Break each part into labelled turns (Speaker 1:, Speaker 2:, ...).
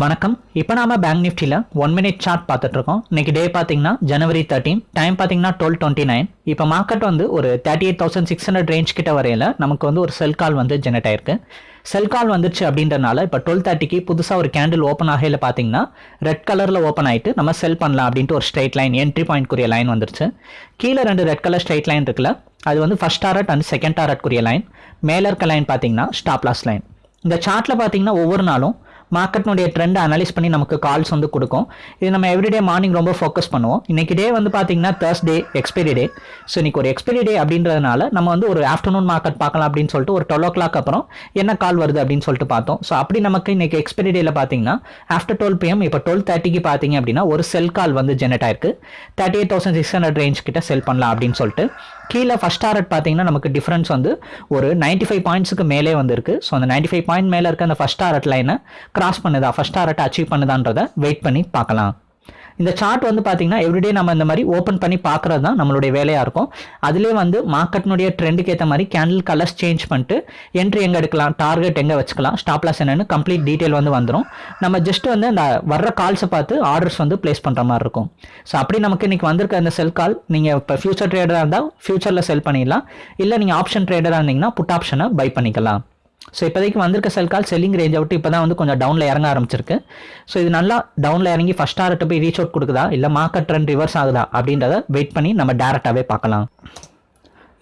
Speaker 1: வணக்கம். இப்போ நாம பேங்க் நிஃப்டியில் ஒன் மினிட் சார்ட் பார்த்துட்டு இருக்கோம். இன்னைக்கு டே பார்த்தீங்கன்னா ஜனவரி தேர்ட்டீன் டைம் பார்த்தீங்கன்னா டுவெல் டுவெண்ட்டி நைன் இப்போ மார்க்கெட் வந்து ஒரு thirty eight thousand six hundred range கிட்ட வரையில நமக்கு வந்து ஒரு செல் கால் வந்து ஜெனரேட் ஆயிருக்கு. செல் கால் வந்துருச்சு அப்படின்றனால இப்போ டுவெல் தேர்ட்டிக்கு புதுசாக ஒரு கேண்டில் ஓப்பன் ஆகையில் பார்த்தீங்கன்னா ரெட் கலரில் ஓப்பன் ஆயிட்டு நம்ம செல் பண்ணலாம் அப்படின்ட்டு ஒரு ஸ்ட்ரைட் லைன் என்ட்ரி பாயிண்ட்க்குரிய லைன் வந்துருச்சு. கீழே ரெண்டு ரெட் கலர் ஸ்ட்ரைட் லைன் இருக்குல்ல அது வந்து ஃபர்ஸ்ட் டாரட் அண்ட் செகண்ட் டாரட்க்குரிய லைன் மேலே இருக்க லைன் பார்த்தீங்கன்னா ஸ்டாப்லாஸ் லைன் இந்த சார்ட்டில் பார்த்தீங்கன்னா ஒவ்வொரு நாளும் மார்க்கெட்னுடைய ட்ரெண்ட் அனலைஸ் பண்ணி நமக்கு கால்ஸ் வந்து கொடுக்கும். இது நம்ம எவ்ரிடே மார்னிங் ரொம்ப ஃபோக்கஸ் பண்ணுவோம். இன்னைக்கு டே வந்து பார்த்தீங்கன்னா தேர்ஸ்டே எக்ஸ்பைரி டே ஸோ இன்னைக்கு ஒரு எக்ஸ்பைரி டே அப்படின்றதுனால நம்ம வந்து ஒரு ஆஃப்டர்நூன் மார்க்கெட் பார்க்கலாம் அப்படின்னு சொல்லிட்டு ஒரு டுவெல் ஓ கிளாக் அப்புறம் என்ன கால் வருது அப்படின்னு சொல்லிட்டு பார்த்தோம். ஸோ அப்படி நமக்கு இன்னைக்கு எக்ஸ்பைரி டேல பார்த்தீங்கன்னா ஆஃப்டர் டுவெல் பிஎம் இப்போ டுவெல் தேர்ட்டிக்கு பார்த்தீங்க அப்படின்னா ஒரு செல் கால் வந்து ஜெனரேட் ஆயிருக்கு. Thirty eight thousand six hundred range கிட்ட செல் பண்ணலாம் அப்படின்னு சொல்லிட்டு. கீழே ஃபர்ஸ்ட் டாரட் பார்த்தீங்கன்னா நமக்கு டிஃபரன்ஸ் வந்து ஒரு நைன்டி ஃபைவ் பாயிண்ட்ஸுக்கு மேலே வந்திருக்கு. ஸோ அந்த நைன்டி ஃபைவ் பாயிண்ட் மேலே இருக்க அந்த ஃபர்ஸ்ட் டாரட் லைனை கிராஸ் பண்ணுதா? ஃபர்ஸ்ட் டாரட் அச்சீவ் பண்ணுதான்றதை வெயிட் பண்ணி பார்க்கலாம். இந்த சார்ட் வந்து பார்த்தீங்கன்னா எவ்ரிடே நம்ம இந்த மாதிரி ஓப்பன் பண்ணி பார்க்குறது தான் நம்மளுடைய வேலையாக இருக்கும். அதிலே வந்து மார்க்கெட்னுடைய ட்ரெண்டுக்கு ஏற்ற மாதிரி கேண்டில் கலர்ஸ் சேஞ்ச் பண்ணிட்டு என்ட்ரி எங்கே எடுக்கலாம் டார்கெட் எங்கே வச்சுக்கலாம் ஸ்டாப் லாஸ் என்னென்னு கம்ப்ளீட் டீட்டெயில் வந்து வந்துடும் நம்ம ஜஸ்ட் வந்து அந்த வர்ற கால்ஸை பார்த்து ஆர்டர்ஸ் வந்து ப்ளேஸ் பண்ணுற மாதிரி இருக்கும். ஸோ அப்படி நமக்கு இன்னைக்கு வந்திருக்க அந்த செல் கால் நீங்கள் இப்போ ஃபியூச்சர் ட்ரேடராக இருந்தால் ஃபியூச்சரில் செல் பண்ணிடலாம். இல்லை நீங்கள் ஆப்ஷன் ட்ரேடராக இருந்தீங்கன்னா புட் ஆப்ஷனை பை பண்ணிக்கலாம். ஸோ இப்போதைக்கு வந்திருக்க செல் கால் செல்லிங் ரேஞ்சை விட்டு இப்போ தான் வந்து கொஞ்சம் டவுனில் இறங்க ஆரம்பிச்சிருக்கு. ஸோ இது நல்லா டவுனில் இறங்கி ஃபஸ்ட் டார்கிட்ட போய் ரீச் அவுட் கொடுக்குதா? இல்லை மார்க்கெட் ட்ரெண்ட் ரிவர்ஸ் ஆகுதா? அப்படின்றத வெயிட் பண்ணி நம்ம டேரெக்டாகவே பார்க்கலாம்.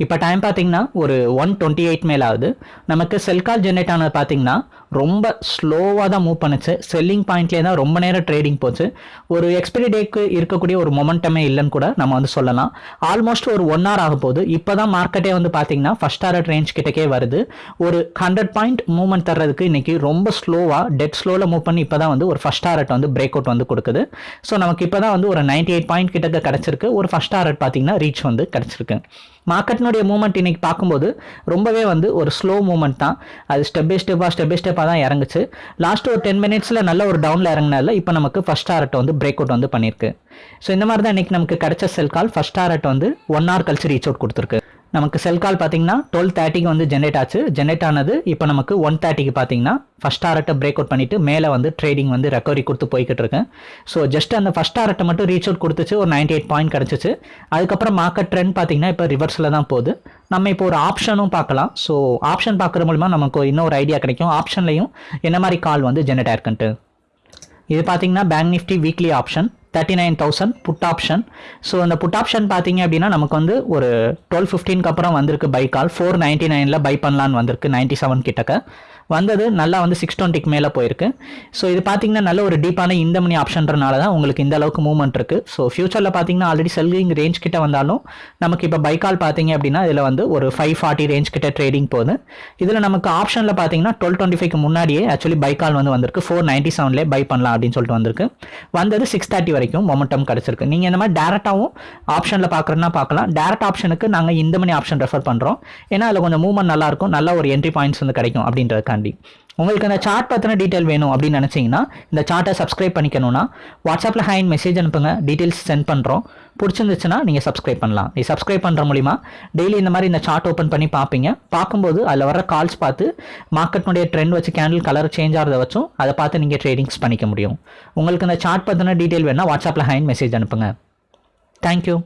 Speaker 1: இப்போ டைம் பார்த்தீங்கன்னா ஒரு ஒன் டுவெண்ட்டி எயிட் மேல் ஆகுது நமக்கு செல் கால் ஜென்ரேட் ஆனது பார்த்தீங்கன்னா ரொம்ப ஸ்லோவாக தான் மூவ் பண்ணுச்சு. செல்லிங் பாயிண்ட்லேயே தான் ரொம்ப நேரம் ட்ரேடிங் போச்சு. ஒரு எக்ஸ்பிரி டேக்கு இருக்கக்கூடிய ஒரு மொமெண்டமே இல்லைன்னு கூட நம்ம வந்து சொல்லலாம். ஆல்மோஸ்ட் ஒரு ஒன் ஹவர் ஆக போகுது. இப்போ தான் மார்க்கெட்டே வந்து பார்த்தீங்கன்னா ஃபஸ்ட் ஹாரட் ரேஞ்ச் கிட்டக்கே வருது. ஒரு ஹண்ட்ரட் பாயிண்ட் மூவ்மெண்ட் தர்றதுக்கு இன்னைக்கு ரொம்ப ஸ்லோவாக டெட் ஸ்லோவில் மூவ் பண்ணி இப்போ தான் வந்து ஒரு ஃபஸ்ட் ஹாரட் வந்து பிரேக் அவுட் வந்து கொடுக்குது. ஸோ நமக்கு இப்போ தான் வந்து ஒரு நைன்டி எயிட் பாயிண்ட் கிட்டக்க கிடச்சிருக்கு. ஒரு ஃபஸ்ட் ஹாரட் பார்த்தீங்கன்னா ரீச் வந்து கிடச்சிருக்கு. மார்க்கெட்னுடைய மூவ்மெண்ட் இன்னைக்கு பார்க்கும்போது ரொம்பவே வந்து ஒரு ஸ்லோ மூவ்மெண்ட் தான். அது ஸ்டெப் பை ஸ்டெப்பாக ஸ்டெப் பை ஸ்டெப்பாக தான் இறங்குச்சு. லாஸ்ட் ஒரு டென் மினிட்ஸில் நல்ல ஒரு டவுனில் இறங்கினால இப்போ நமக்கு ஃபஸ்ட் டாரட் வந்து பிரேக் அவுட் வந்து பண்ணியிருக்கு. ஸோ இந்த மாதிரி தான் இன்னைக்கு நமக்கு கிடைச்ச செல் கால் ஃபஸ்ட் டாரட் வந்து ஒன் ஹவர் கழிச்சு ரீச் அவுட் கொடுத்துருக்கு. நமக்கு செல் கால் பார்த்தீங்கன்னா டுவெல் தேர்ட்டிக்கு வந்து ஜென்ரேட் ஆச்சு. ஜென்ரேட் ஆனது இப்போ நமக்கு ஒன் தேர்ட்டிக்கு பார்த்தீங்கன்னா ஃபஸ்ட் டாரட்டை பிரேக் அவுட் பண்ணிட்டு மேலே வந்து ட்ரேடிங் வந்து ரெக்கவரி கொடுத்து போய்கிட்டு இருக்கேன் ஸோ ஜஸ்ட் அந்த ஃபஸ்ட் டாரட்டை மட்டும் ரீச் அவுட் கொடுத்துச்சு. ஒரு நைன்டி எயிட் பாயிண்ட் கிடச்சிச்சு. அதுக்கப்புறம் மார்க்கெட் ட்ரெண்ட் பார்த்தீங்கன்னா இப்போ ரிவர்ஸில் தான் போகுது. நம்ம இப்போ ஒரு ஆப்ஷனும் பார்க்கலாம். ஸோ ஆப்ஷன் பார்க்குற மூலிமா நமக்கு இன்னொரு ஐடியா கிடைக்கும். ஆப்ஷன்லையும் என்ன மாதிரி கால் வந்து ஜென்ரேட் ஆயிருக்குன்ட்டு. இது பார்த்தீங்கன்னா bank Nifty weekly option thirty nine thousand put option so அந்த புட் ஆப்ஷன் பார்த்தீங்க அப்படின்னா நமக்கு வந்து ஒரு டுவெல் ஃபிஃப்டீனுக்கு அப்புறம் வந்திருக்கு பை கால் ஃபோர் நைன்ட்டி நைனில் பை பண்ணலான்னு வந்திருக்கு நைன்ட்டி செவன் கிட்டக்க. வந்தது நல்லா வந்து சிக்ஸ் டுவெண்ட்டிக்கு மேலே போயிருக்கு. ஸோ இது பார்த்தீங்கன்னா நல்ல ஒரு டீப்பான இந்த மணி ஆப்ஷன்றனால தான் உங்களுக்கு இந்த அளவுக்கு மூவ்மெண்ட் இருக்குது ஸோ ஃபியூச்சரில் பார்த்தீங்கன்னா ஆல்ரெடி செல்லிங் ரேஞ்ச் கிட்ட வந்தாலும் நமக்கு இப்போ பைக்கால் பார்த்தீங்க அப்படின்னா இதில் வந்து ஒரு ஃபைவ் ஃபார்ட்டி ரேஞ்ச் கிட்ட ட்ரேடிங் போகுது. இதில் நமக்கு ஆப்ஷனில் பார்த்தீங்கன்னா டுவெல் டுவெண்ட்டி ஃபைவ்க்கு முன்னாடியே ஆக்சுவலி பை கால் வந்து வந்திருக்கு. ஃபோர் நைன்ட்டி செவன்லேயே பை பண்ணலாம் அப்படின்னு சொல்லிட்டு வந்திருக்கு. வந்தது சிக்ஸ் தேர்ட்டி வரைக்கும் மொமெண்டம் கிடச்சிருக்கு. நீங்கள் இந்த மாதிரி டேரெக்டாகவும் ஆப்ஷனில் பார்க்குறதுனா பார்க்கலாம். டேரக்ட் ஆப்ஷனுக்கு நாங்கள் இந்த மணி ஆப்ஷன் ரெஃபர் பண்ணுறோம் ஏன்னா அதில் கொஞ்சம் மூவ்மெண்ட் நல்லாயிருக்கும் நல்ல ஒரு என்ட்ரி பாயிண்ட்ஸ் வந்து கிடைக்கும் அப்படின்றதுக்காண்டி. உங்களுக்கு அந்த சார்ட் பற்றின டீட்டெயில் வேணும் அப்படின்னு நினச்சிங்கன்னா இந்த சார்ட்டை சப்ஸ்கிரைப் பண்ணிக்கணும்னா வாட்ஸ்அப்பில் ஹைன் மெசேஜ் அனுப்புங்க டீட்டெயில்ஸ் சென்ட் பண்ணுறோம் பிடிச்சிருந்துச்சுன்னா நீங்கள் சப்ஸ்கிரைப் பண்ணலாம். நீ சப்ஸ்கிரைப் பண்ணுற மூலிமா டெய்லி இந்த மாதிரி இந்த சார்ட் ஓப்பன் பண்ணி பார்ப்பீங்க. பார்க்கும்போது அதில் வர கால்ஸ் பார்த்து மார்க்கெட்னுடைய ட்ரெண்ட் வச்சு கேண்டில் கலர் சேஞ்ச் ஆகிறத வச்சும் அதை பார்த்து நீங்கள் ட்ரேடிங்ஸ் பண்ணிக்க முடியும். உங்களுக்கு இந்த சார்ட் பற்றின டீட்டெயில் வேணால் வாட்ஸ்அப்பில் ஹைன் மெசேஜ் அனுப்புங்க. தேங்க்யூ